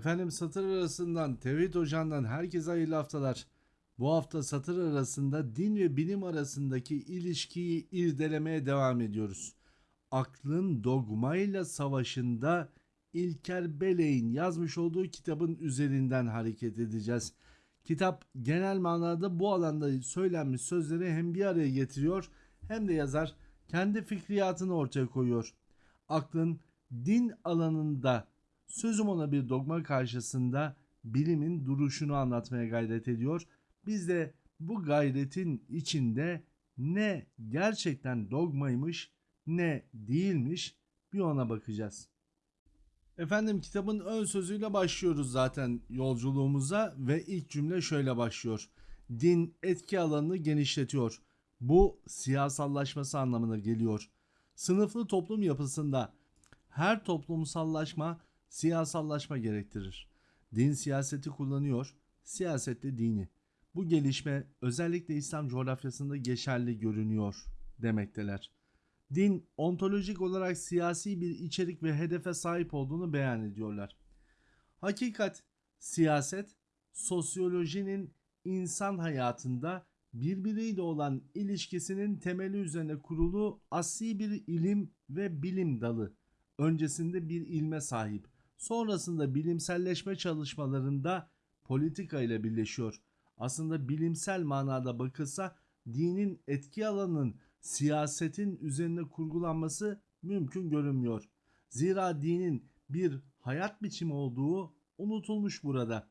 Efendim satır arasından Tevhid Hoca'ndan herkese hayırlı haftalar. Bu hafta satır arasında din ve bilim arasındaki ilişkiyi irdelemeye devam ediyoruz. Aklın dogmayla savaşında İlker Beley'in yazmış olduğu kitabın üzerinden hareket edeceğiz. Kitap genel manada bu alanda söylenmiş sözleri hem bir araya getiriyor hem de yazar kendi fikriyatını ortaya koyuyor. Aklın din alanında sözüm ona bir dogma karşısında bilimin duruşunu anlatmaya gayret ediyor. Biz de bu gayretin içinde ne gerçekten dogmaymış ne değilmiş bir ona bakacağız. Efendim kitabın ön sözüyle başlıyoruz zaten yolculuğumuza ve ilk cümle şöyle başlıyor. Din etki alanını genişletiyor. Bu siyasallaşması anlamına geliyor. Sınıflı toplum yapısında her toplumsallaşma siyasallaşma gerektirir. Din siyaseti kullanıyor, siyaset de dini. Bu gelişme özellikle İslam coğrafyasında geçerli görünüyor demekteler. Din ontolojik olarak siyasi bir içerik ve hedefe sahip olduğunu beyan ediyorlar. Hakikat, siyaset, sosyolojinin insan hayatında birbiriyle olan ilişkisinin temeli üzerine kurulu asli bir ilim ve bilim dalı. Öncesinde bir ilme sahip. Sonrasında bilimselleşme çalışmalarında politika ile birleşiyor. Aslında bilimsel manada bakılsa dinin etki alanının siyasetin üzerine kurgulanması mümkün görünmüyor. Zira dinin bir hayat biçimi olduğu unutulmuş burada.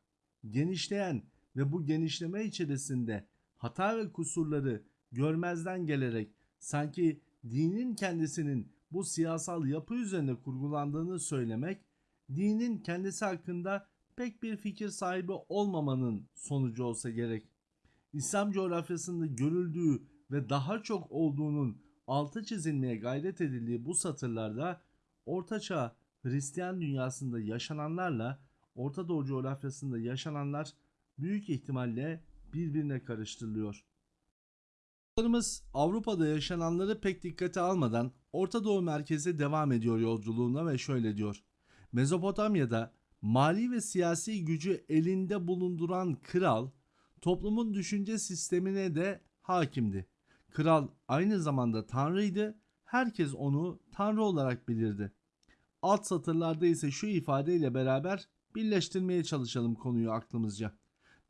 Genişleyen ve bu genişleme içerisinde hata ve kusurları görmezden gelerek sanki dinin kendisinin bu siyasal yapı üzerine kurgulandığını söylemek dinin kendisi hakkında pek bir fikir sahibi olmamanın sonucu olsa gerek. İslam coğrafyasında görüldüğü ve daha çok olduğunun altı çizilmeye gayret edildiği bu satırlarda Ortaçağ Hristiyan dünyasında yaşananlarla Orta Doğu coğrafyasında yaşananlar büyük ihtimalle birbirine karıştırılıyor. Yolcularımız Avrupa'da yaşananları pek dikkate almadan Orta Doğu merkeze devam ediyor yolculuğuna ve şöyle diyor. Mezopotamya'da mali ve siyasi gücü elinde bulunduran kral toplumun düşünce sistemine de hakimdi. Kral aynı zamanda tanrıydı. Herkes onu tanrı olarak bilirdi. Alt satırlarda ise şu ifadeyle beraber birleştirmeye çalışalım konuyu aklımızca.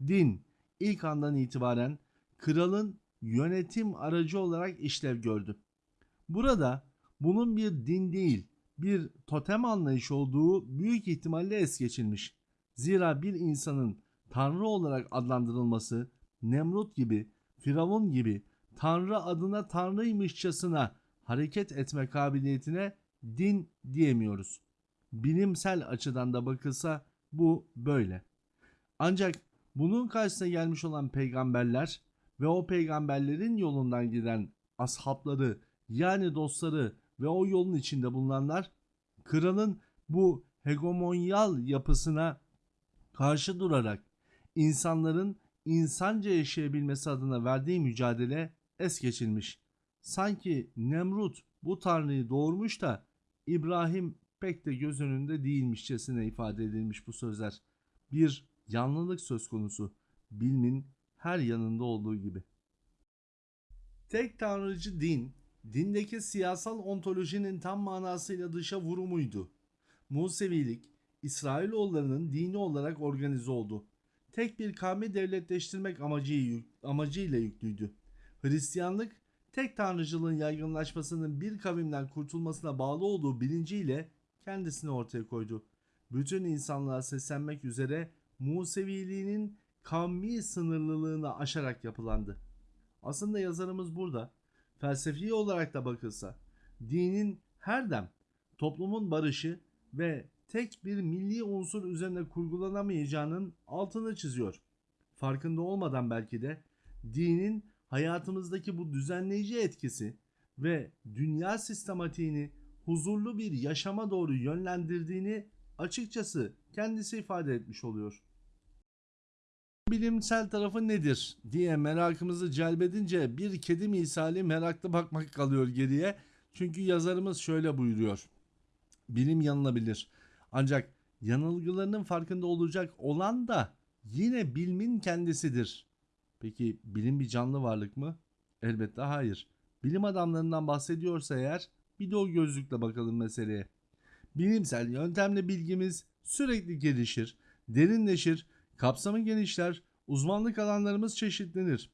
Din ilk andan itibaren kralın yönetim aracı olarak işlev gördü. Burada bunun bir din değil, bir totem anlayış olduğu büyük ihtimalle es geçilmiş. Zira bir insanın tanrı olarak adlandırılması Nemrut gibi, Firavun gibi tanrı adına tanrıymışçasına hareket etme kabiliyetine din diyemiyoruz. Bilimsel açıdan da bakılsa bu böyle. Ancak bunun karşısına gelmiş olan peygamberler ve o peygamberlerin yolundan giden ashabları yani dostları ve o yolun içinde bulunanlar kralın bu hegemonyal yapısına karşı durarak insanların insanca yaşayabilmesi adına verdiği mücadele es geçilmiş. Sanki Nemrut bu tanrıyı doğurmuş da İbrahim pek de göz önünde değilmişçesine ifade edilmiş bu sözler. Bir yanlılık söz konusu. Bilmin her yanında olduğu gibi. Tek tanrıcı din, dindeki siyasal ontolojinin tam manasıyla dışa vurumuydu. Musevilik, İsrailoğullarının dini olarak organize oldu. Tek bir kavmi devletleştirmek amacı, amacıyla yüklüydü. Hristiyanlık, tek tanrıcılığın yaygınlaşmasının bir kavimden kurtulmasına bağlı olduğu bilinciyle kendisini ortaya koydu. Bütün insanlığa seslenmek üzere Museviliğinin kavmi sınırlılığını aşarak yapılandı. Aslında yazarımız burada felsefi olarak da bakılsa dinin her dem toplumun barışı ve tek bir milli unsur üzerine kurgulanamayacağının altını çiziyor. Farkında olmadan belki de dinin hayatımızdaki bu düzenleyici etkisi ve dünya sistematiğini huzurlu bir yaşama doğru yönlendirdiğini açıkçası kendisi ifade etmiş oluyor. Bilimsel tarafı nedir diye merakımızı celbedince bir kedi misali meraklı bakmak kalıyor geriye. Çünkü yazarımız şöyle buyuruyor. Bilim yanılabilir. Ancak yanılgılarının farkında olacak olan da yine bilimin kendisidir. Peki bilim bir canlı varlık mı? Elbette hayır. Bilim adamlarından bahsediyorsa eğer bir de o gözlükle bakalım meseleye. Bilimsel yöntemle bilgimiz sürekli gelişir, derinleşir, kapsamı genişler, uzmanlık alanlarımız çeşitlenir.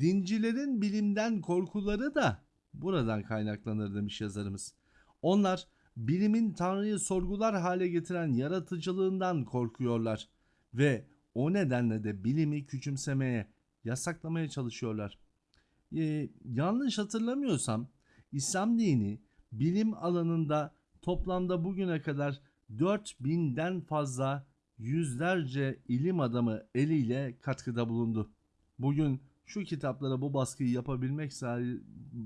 Dincilerin bilimden korkuları da buradan kaynaklanır demiş yazarımız. Onlar bilimin Tanrı'yı sorgular hale getiren yaratıcılığından korkuyorlar ve o nedenle de bilimi küçümsemeye, yasaklamaya çalışıyorlar. Ee, yanlış hatırlamıyorsam İslam dini bilim alanında toplamda bugüne kadar 4000'den fazla yüzlerce ilim adamı eliyle katkıda bulundu. Bugün şu kitaplara bu baskıyı yapabilmek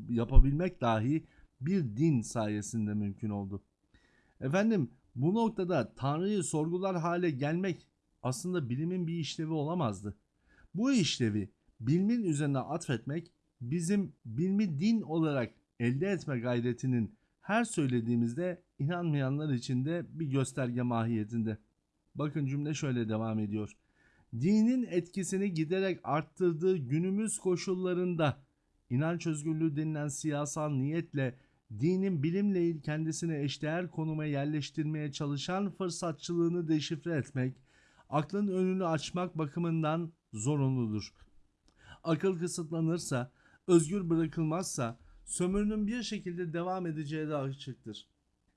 yapabilmek dahi bir din sayesinde mümkün oldu. Efendim bu noktada Tanrı'yı sorgular hale gelmek aslında bilimin bir işlevi olamazdı. Bu işlevi bilimin üzerine atfetmek bizim bilmi din olarak elde etme gayretinin her söylediğimizde inanmayanlar için de bir gösterge mahiyetinde. Bakın cümle şöyle devam ediyor. Dinin etkisini giderek arttırdığı günümüz koşullarında inanç özgürlüğü denilen siyasal niyetle dinin bilimle kendisine eşdeğer konuma yerleştirmeye çalışan fırsatçılığını deşifre etmek, aklın önünü açmak bakımından zorunludur. Akıl kısıtlanırsa, özgür bırakılmazsa sömürünün bir şekilde devam edeceği de açıktır.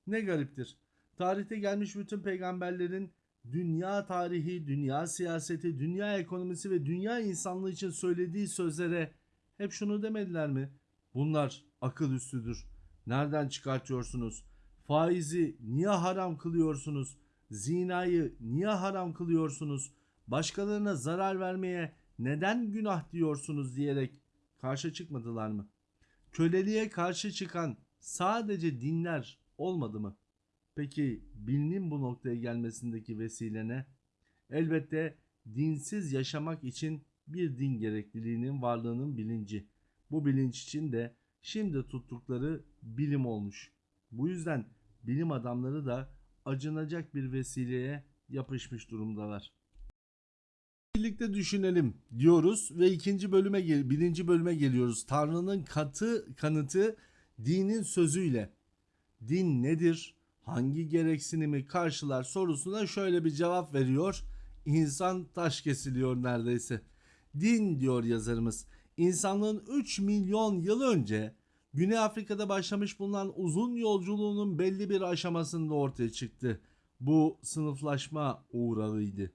Ne gariptir. Tarihte gelmiş bütün peygamberlerin dünya tarihi, dünya siyaseti, dünya ekonomisi ve dünya insanlığı için söylediği sözlere hep şunu demediler mi? Bunlar akıl üstüdür. Nereden çıkartıyorsunuz? Faizi niye haram kılıyorsunuz? Zinayı niye haram kılıyorsunuz? Başkalarına zarar vermeye neden günah diyorsunuz diyerek karşı çıkmadılar mı? Köleliğe karşı çıkan sadece dinler olmadı mı? Peki bilinin bu noktaya gelmesindeki vesile ne? Elbette dinsiz yaşamak için bir din gerekliliğinin varlığının bilinci. Bu bilinç için de şimdi tuttukları bilim olmuş. Bu yüzden bilim adamları da acınacak bir vesileye yapışmış durumdalar. Birlikte düşünelim diyoruz ve ikinci bölüme birinci bölüme geliyoruz. Tanrı'nın katı kanıtı dinin sözüyle. Din nedir? Hangi gereksinimi karşılar sorusuna şöyle bir cevap veriyor. İnsan taş kesiliyor neredeyse. Din diyor yazarımız. İnsanlığın 3 milyon yıl önce Güney Afrika'da başlamış bulunan uzun yolculuğunun belli bir aşamasında ortaya çıktı. Bu sınıflaşma uğrağıydı.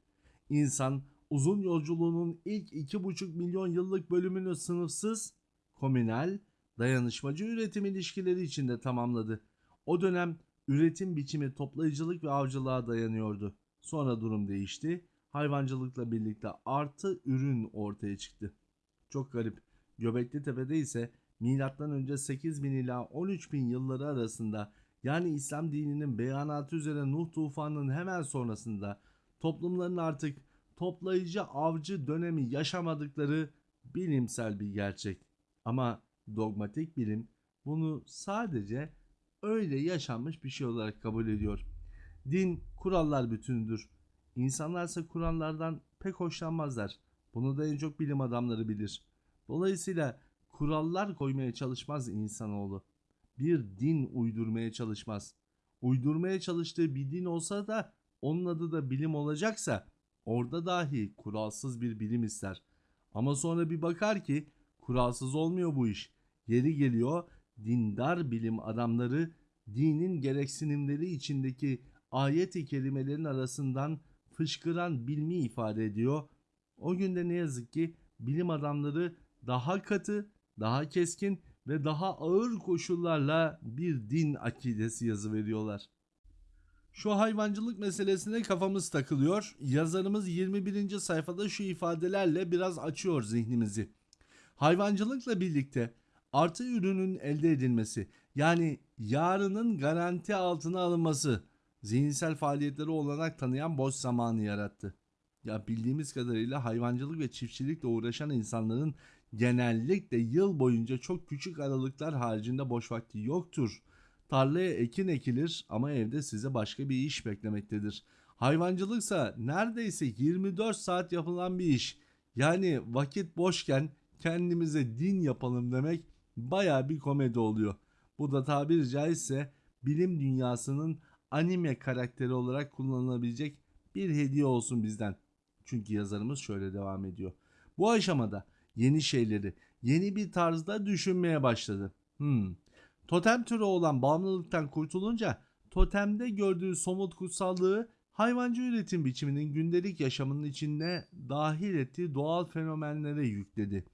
İnsan uzun yolculuğunun ilk 2,5 milyon yıllık bölümünü sınıfsız, komünel, dayanışmacı üretim ilişkileri içinde tamamladı. O dönem üretim biçimi toplayıcılık ve avcılığa dayanıyordu. Sonra durum değişti. Hayvancılıkla birlikte artı ürün ortaya çıktı. Çok garip. Göbekli Tepe'de ise milattan önce 8000 ila 13000 yılları arasında yani İslam dininin beyanatı üzere Nuh tufanının hemen sonrasında toplumların artık toplayıcı avcı dönemi yaşamadıkları bilimsel bir gerçek. Ama dogmatik bilim bunu sadece öyle yaşanmış bir şey olarak kabul ediyor. Din kurallar bütünüdür. İnsanlarsa kurallardan pek hoşlanmazlar. Bunu da en çok bilim adamları bilir. Dolayısıyla kurallar koymaya çalışmaz insanoğlu. Bir din uydurmaya çalışmaz. Uydurmaya çalıştığı bir din olsa da onun adı da bilim olacaksa orada dahi kuralsız bir bilim ister. Ama sonra bir bakar ki kuralsız olmuyor bu iş. Yeri geliyor dindar bilim adamları dinin gereksinimleri içindeki ayet-i kerimelerin arasından fışkıran bilmi ifade ediyor. O günde ne yazık ki bilim adamları daha katı, daha keskin ve daha ağır koşullarla bir din akidesi yazı veriyorlar. Şu hayvancılık meselesine kafamız takılıyor. Yazarımız 21. sayfada şu ifadelerle biraz açıyor zihnimizi. Hayvancılıkla birlikte artı ürünün elde edilmesi yani yarının garanti altına alınması zihinsel faaliyetleri olanak tanıyan boş zamanı yarattı. Ya bildiğimiz kadarıyla hayvancılık ve çiftçilikle uğraşan insanların genellikle yıl boyunca çok küçük aralıklar haricinde boş vakti yoktur. Tarlaya ekin ekilir ama evde size başka bir iş beklemektedir. Hayvancılıksa neredeyse 24 saat yapılan bir iş. Yani vakit boşken kendimize din yapalım demek baya bir komedi oluyor. Bu da tabiri caizse bilim dünyasının anime karakteri olarak kullanılabilecek bir hediye olsun bizden. Çünkü yazarımız şöyle devam ediyor. Bu aşamada yeni şeyleri yeni bir tarzda düşünmeye başladı. Hmm. Totem türü olan bağımlılıktan kurtulunca totemde gördüğü somut kutsallığı hayvancı üretim biçiminin gündelik yaşamının içine dahil ettiği doğal fenomenlere yükledi.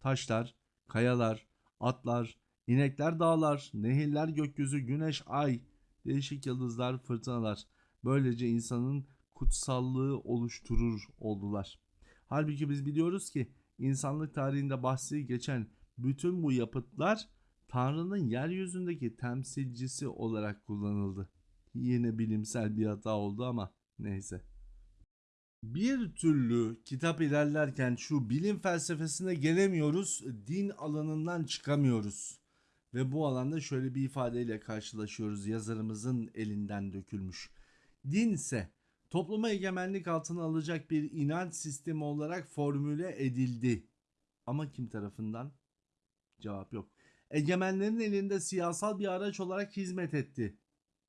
Taşlar, kayalar, atlar, inekler dağlar, nehirler gökyüzü, güneş, ay, değişik yıldızlar, fırtınalar. Böylece insanın kutsallığı oluşturur oldular. Halbuki biz biliyoruz ki insanlık tarihinde bahsi geçen bütün bu yapıtlar Tanrı'nın yeryüzündeki temsilcisi olarak kullanıldı. Yine bilimsel bir hata oldu ama neyse. Bir türlü kitap ilerlerken şu bilim felsefesine gelemiyoruz, din alanından çıkamıyoruz. Ve bu alanda şöyle bir ifadeyle karşılaşıyoruz yazarımızın elinden dökülmüş. Din ise topluma egemenlik altına alacak bir inanç sistemi olarak formüle edildi. Ama kim tarafından? Cevap yok. Egemenlerin elinde siyasal bir araç olarak hizmet etti.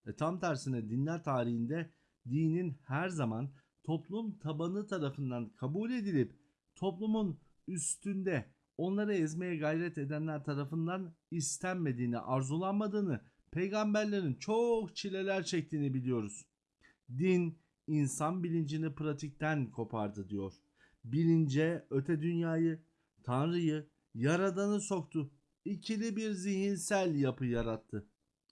E tam tersine dinler tarihinde dinin her zaman toplum tabanı tarafından kabul edilip toplumun üstünde onları ezmeye gayret edenler tarafından istenmediğini, arzulanmadığını, peygamberlerin çok çileler çektiğini biliyoruz. Din insan bilincini pratikten kopardı diyor. Bilince öte dünyayı, Tanrı'yı, Yaradan'ı soktu. İkili bir zihinsel yapı yarattı.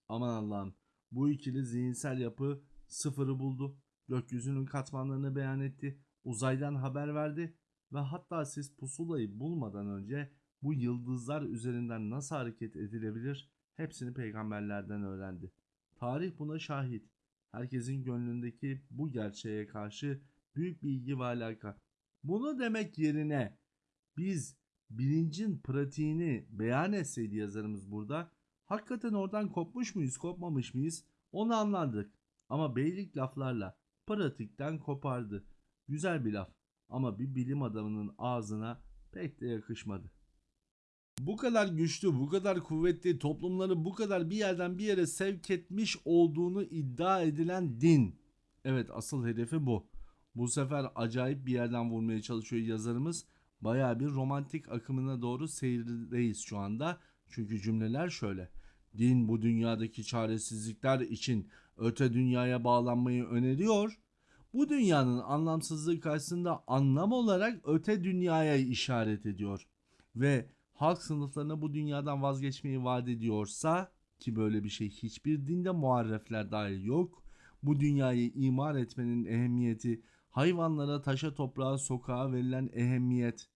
Aman Allah'ım bu ikili zihinsel yapı sıfırı buldu. Gökyüzünün katmanlarını beyan etti. Uzaydan haber verdi. Ve hatta siz pusulayı bulmadan önce bu yıldızlar üzerinden nasıl hareket edilebilir hepsini peygamberlerden öğrendi. Tarih buna şahit. Herkesin gönlündeki bu gerçeğe karşı büyük bir ilgi ve alaka. Bunu demek yerine biz bilincin pratiğini beyan etseydi yazarımız burada hakikaten oradan kopmuş muyuz kopmamış mıyız onu anlardık. Ama beylik laflarla pratikten kopardı. Güzel bir laf ama bir bilim adamının ağzına pek de yakışmadı. Bu kadar güçlü, bu kadar kuvvetli, toplumları bu kadar bir yerden bir yere sevk etmiş olduğunu iddia edilen din. Evet asıl hedefi bu. Bu sefer acayip bir yerden vurmaya çalışıyor yazarımız. Baya bir romantik akımına doğru seyirdeyiz şu anda. Çünkü cümleler şöyle. Din bu dünyadaki çaresizlikler için öte dünyaya bağlanmayı öneriyor. Bu dünyanın anlamsızlığı karşısında anlam olarak öte dünyaya işaret ediyor. Ve halk sınıflarına bu dünyadan vazgeçmeyi vaat ediyorsa ki böyle bir şey hiçbir dinde muharrefler dahil yok. Bu dünyayı imar etmenin ehemmiyeti, hayvanlara, taşa, toprağa, sokağa verilen ehemmiyet.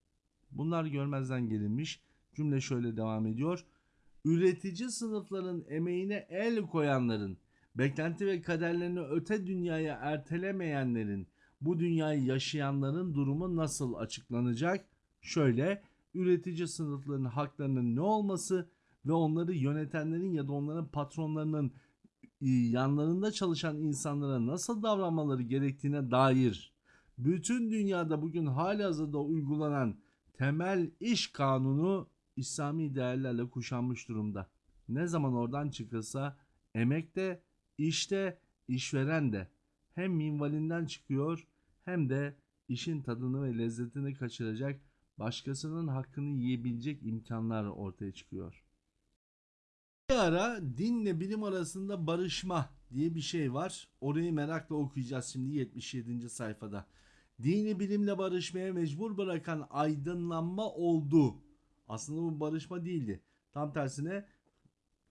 Bunlar görmezden gelinmiş. Cümle şöyle devam ediyor. Üretici sınıfların emeğine el koyanların, beklenti ve kaderlerini öte dünyaya ertelemeyenlerin, bu dünyayı yaşayanların durumu nasıl açıklanacak? Şöyle, üretici sınıfların haklarının ne olması ve onları yönetenlerin ya da onların patronlarının yanlarında çalışan insanlara nasıl davranmaları gerektiğine dair bütün dünyada bugün halihazırda uygulanan temel iş kanunu İslami değerlerle kuşanmış durumda. Ne zaman oradan çıkılsa emekte, işte, işveren de hem minvalinden çıkıyor hem de işin tadını ve lezzetini kaçıracak başkasının hakkını yiyebilecek imkanlar ortaya çıkıyor. Bir ara dinle bilim arasında barışma diye bir şey var. Orayı merakla okuyacağız şimdi 77. sayfada. Dini bilimle barışmaya mecbur bırakan aydınlanma oldu. Aslında bu barışma değildi. Tam tersine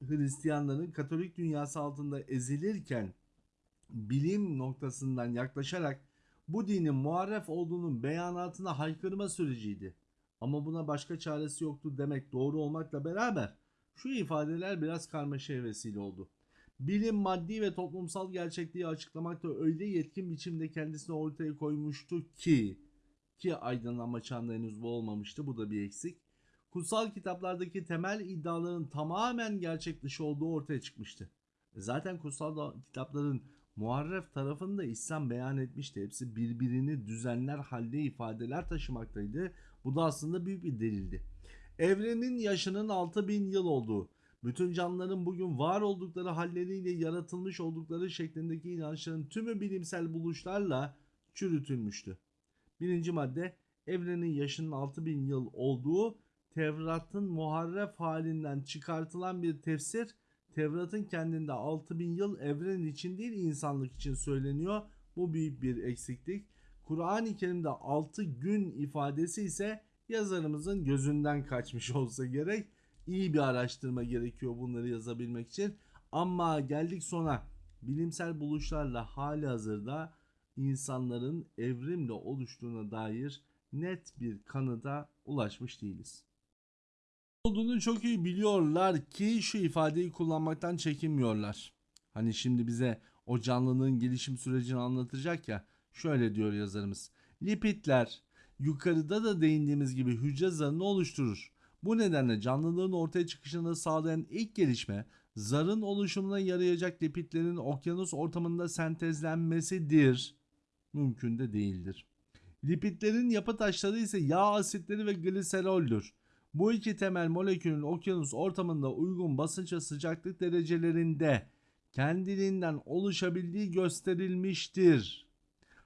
Hristiyanların Katolik dünyası altında ezilirken bilim noktasından yaklaşarak bu dinin muharref olduğunun beyanatına haykırma süreciydi. Ama buna başka çaresi yoktu demek doğru olmakla beraber şu ifadeler biraz karmaşaya vesile oldu. Bilim maddi ve toplumsal gerçekliği açıklamakta öyle yetkin biçimde kendisini ortaya koymuştu ki ki aydınlanma çağında henüz bu olmamıştı bu da bir eksik. Kutsal kitaplardaki temel iddiaların tamamen gerçek dışı olduğu ortaya çıkmıştı. E Zaten kutsal kitapların muharref tarafını da İslam beyan etmişti. Hepsi birbirini düzenler halde ifadeler taşımaktaydı. Bu da aslında büyük bir delildi. Evrenin yaşının 6000 yıl olduğu, bütün canlıların bugün var oldukları halleriyle yaratılmış oldukları şeklindeki inançların tümü bilimsel buluşlarla çürütülmüştü. Birinci madde evrenin yaşının 6000 yıl olduğu Tevrat'ın muharref halinden çıkartılan bir tefsir Tevrat'ın kendinde 6000 yıl evren için değil insanlık için söyleniyor. Bu büyük bir eksiklik. Kur'an-ı Kerim'de 6 gün ifadesi ise yazarımızın gözünden kaçmış olsa gerek. İyi bir araştırma gerekiyor bunları yazabilmek için. Ama geldik sona bilimsel buluşlarla hali hazırda insanların evrimle oluştuğuna dair net bir kanıda ulaşmış değiliz. Olduğunu çok iyi biliyorlar ki şu ifadeyi kullanmaktan çekinmiyorlar. Hani şimdi bize o canlılığın gelişim sürecini anlatacak ya şöyle diyor yazarımız. Lipidler yukarıda da değindiğimiz gibi hücre zarını oluşturur. Bu nedenle canlılığın ortaya çıkışını sağlayan ilk gelişme zarın oluşumuna yarayacak lipidlerin okyanus ortamında sentezlenmesidir. Mümkün de değildir. Lipidlerin yapı taşları ise yağ asitleri ve gliseroldür. Bu iki temel molekülün okyanus ortamında uygun basınç ve sıcaklık derecelerinde kendiliğinden oluşabildiği gösterilmiştir.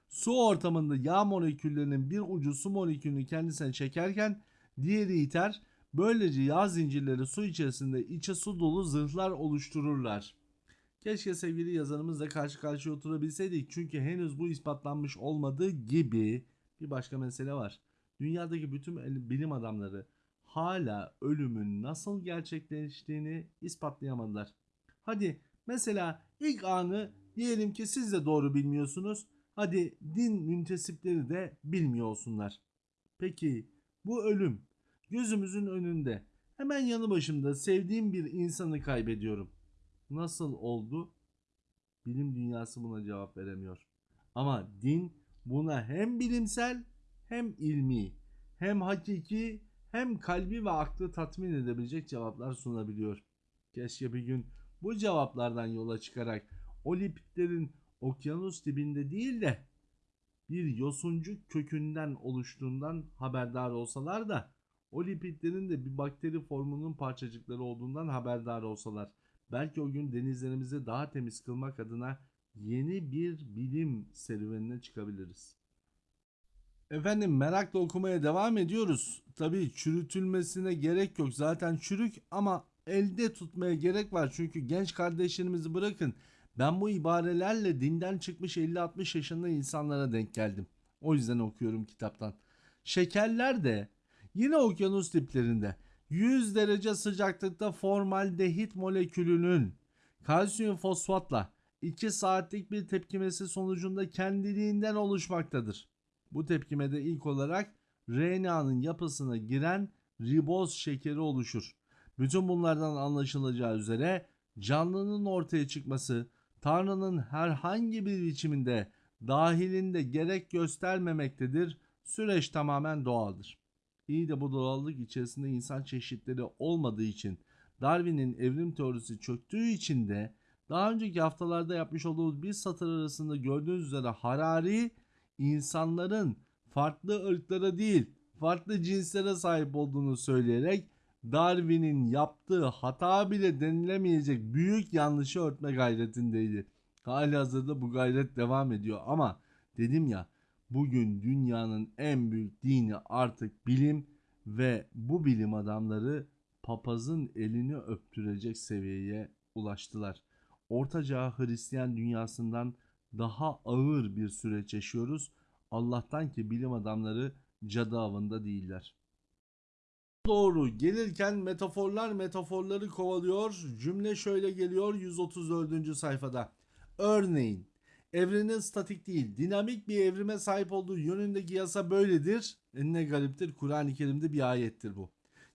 Su ortamında yağ moleküllerinin bir ucu su molekülünü kendisine çekerken diğeri iter. Böylece yağ zincirleri su içerisinde içe su dolu zırhlar oluştururlar. Keşke sevgili yazarımızla karşı karşıya oturabilseydik çünkü henüz bu ispatlanmış olmadığı gibi bir başka mesele var. Dünyadaki bütün bilim adamları hala ölümün nasıl gerçekleştiğini ispatlayamadılar. Hadi mesela ilk anı diyelim ki siz de doğru bilmiyorsunuz. Hadi din müntesipleri de bilmiyor olsunlar. Peki bu ölüm gözümüzün önünde hemen yanı başımda sevdiğim bir insanı kaybediyorum. Nasıl oldu? Bilim dünyası buna cevap veremiyor. Ama din buna hem bilimsel hem ilmi hem hakiki hem kalbi ve aklı tatmin edebilecek cevaplar sunabiliyor. Keşke bir gün bu cevaplardan yola çıkarak o lipidlerin okyanus dibinde değil de bir yosuncuk kökünden oluştuğundan haberdar olsalar da o lipidlerin de bir bakteri formunun parçacıkları olduğundan haberdar olsalar. Belki o gün denizlerimizi daha temiz kılmak adına yeni bir bilim serüvenine çıkabiliriz. Efendim merakla okumaya devam ediyoruz. Tabii çürütülmesine gerek yok. Zaten çürük ama elde tutmaya gerek var. Çünkü genç kardeşlerimizi bırakın. Ben bu ibarelerle dinden çıkmış 50-60 yaşında insanlara denk geldim. O yüzden okuyorum kitaptan. Şekerler de yine okyanus diplerinde 100 derece sıcaklıkta formaldehit molekülünün kalsiyum fosfatla 2 saatlik bir tepkimesi sonucunda kendiliğinden oluşmaktadır. Bu tepkimede ilk olarak RNA'nın yapısına giren riboz şekeri oluşur. Bütün bunlardan anlaşılacağı üzere canlının ortaya çıkması Tanrı'nın herhangi bir biçiminde dahilinde gerek göstermemektedir. Süreç tamamen doğaldır. İyi de bu doğallık içerisinde insan çeşitleri olmadığı için Darwin'in evrim teorisi çöktüğü için de daha önceki haftalarda yapmış olduğumuz bir satır arasında gördüğünüz üzere Harari insanların farklı ırklara değil farklı cinslere sahip olduğunu söyleyerek Darwin'in yaptığı hata bile denilemeyecek büyük yanlışı örtme gayretindeydi. Hali hazırda bu gayret devam ediyor ama dedim ya bugün dünyanın en büyük dini artık bilim ve bu bilim adamları papazın elini öptürecek seviyeye ulaştılar. Orta Çağ Hristiyan dünyasından daha ağır bir süreç yaşıyoruz. Allah'tan ki bilim adamları cadı avında değiller. Doğru gelirken metaforlar metaforları kovalıyor. Cümle şöyle geliyor 134. sayfada. Örneğin evrenin statik değil dinamik bir evrime sahip olduğu yönündeki yasa böyledir. E ne gariptir Kur'an-ı Kerim'de bir ayettir bu.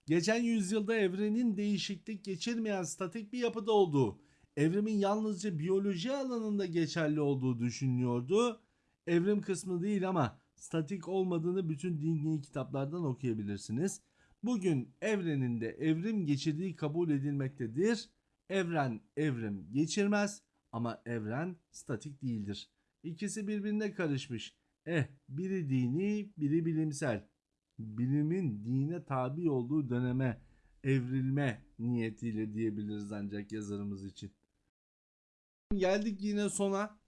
Geçen yüzyılda evrenin değişiklik geçirmeyen statik bir yapıda olduğu, evrimin yalnızca biyoloji alanında geçerli olduğu düşünülüyordu. Evrim kısmı değil ama statik olmadığını bütün dini kitaplardan okuyabilirsiniz. Bugün evrenin de evrim geçirdiği kabul edilmektedir. Evren evrim geçirmez ama evren statik değildir. İkisi birbirine karışmış. Eh biri dini biri bilimsel. Bilimin dine tabi olduğu döneme evrilme niyetiyle diyebiliriz ancak yazarımız için. Geldik yine sona.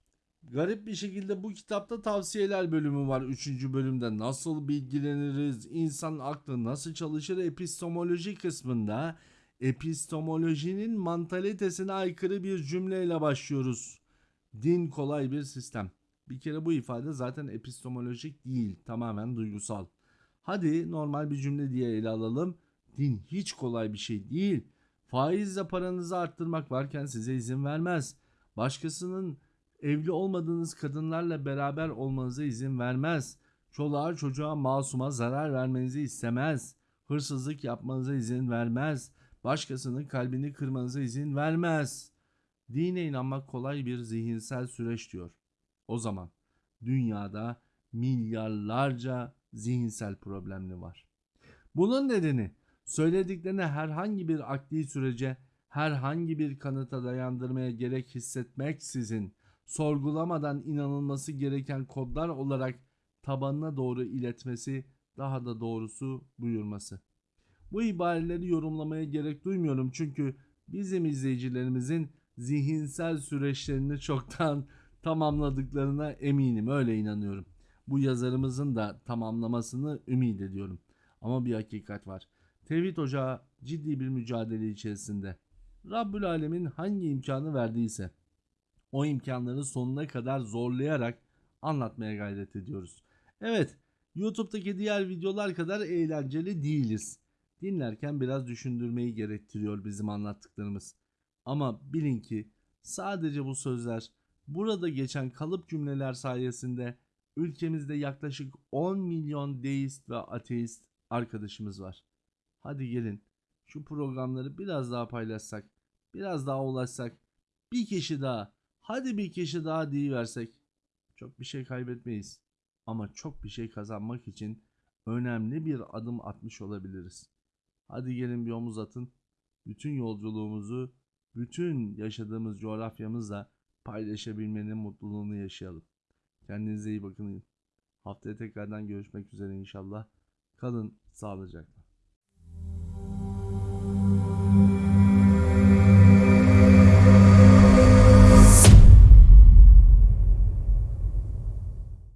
Garip bir şekilde bu kitapta tavsiyeler bölümü var 3. bölümde. Nasıl bilgileniriz, insan aklı nasıl çalışır epistemoloji kısmında epistemolojinin mantalitesine aykırı bir cümleyle başlıyoruz. Din kolay bir sistem. Bir kere bu ifade zaten epistemolojik değil, tamamen duygusal. Hadi normal bir cümle diye ele alalım. Din hiç kolay bir şey değil. Faizle paranızı arttırmak varken size izin vermez. Başkasının evli olmadığınız kadınlarla beraber olmanıza izin vermez. Çoluğa çocuğa masuma zarar vermenizi istemez. Hırsızlık yapmanıza izin vermez. Başkasının kalbini kırmanıza izin vermez. Dine inanmak kolay bir zihinsel süreç diyor. O zaman dünyada milyarlarca zihinsel problemli var. Bunun nedeni söylediklerini herhangi bir akli sürece, herhangi bir kanıta dayandırmaya gerek hissetmeksizin sorgulamadan inanılması gereken kodlar olarak tabanına doğru iletmesi, daha da doğrusu buyurması. Bu ibareleri yorumlamaya gerek duymuyorum çünkü bizim izleyicilerimizin zihinsel süreçlerini çoktan tamamladıklarına eminim, öyle inanıyorum. Bu yazarımızın da tamamlamasını ümit ediyorum. Ama bir hakikat var. Tevhid Ocağı ciddi bir mücadele içerisinde. Rabbül Alemin hangi imkanı verdiyse o imkanları sonuna kadar zorlayarak anlatmaya gayret ediyoruz. Evet, YouTube'daki diğer videolar kadar eğlenceli değiliz. Dinlerken biraz düşündürmeyi gerektiriyor bizim anlattıklarımız. Ama bilin ki sadece bu sözler burada geçen kalıp cümleler sayesinde ülkemizde yaklaşık 10 milyon deist ve ateist arkadaşımız var. Hadi gelin şu programları biraz daha paylaşsak, biraz daha ulaşsak, bir kişi daha, hadi bir kişi daha versek çok bir şey kaybetmeyiz. Ama çok bir şey kazanmak için önemli bir adım atmış olabiliriz. Hadi gelin bir omuz atın. Bütün yolculuğumuzu, bütün yaşadığımız coğrafyamızla paylaşabilmenin mutluluğunu yaşayalım. Kendinize iyi bakın. Haftaya tekrardan görüşmek üzere inşallah. Kalın sağlıcakla.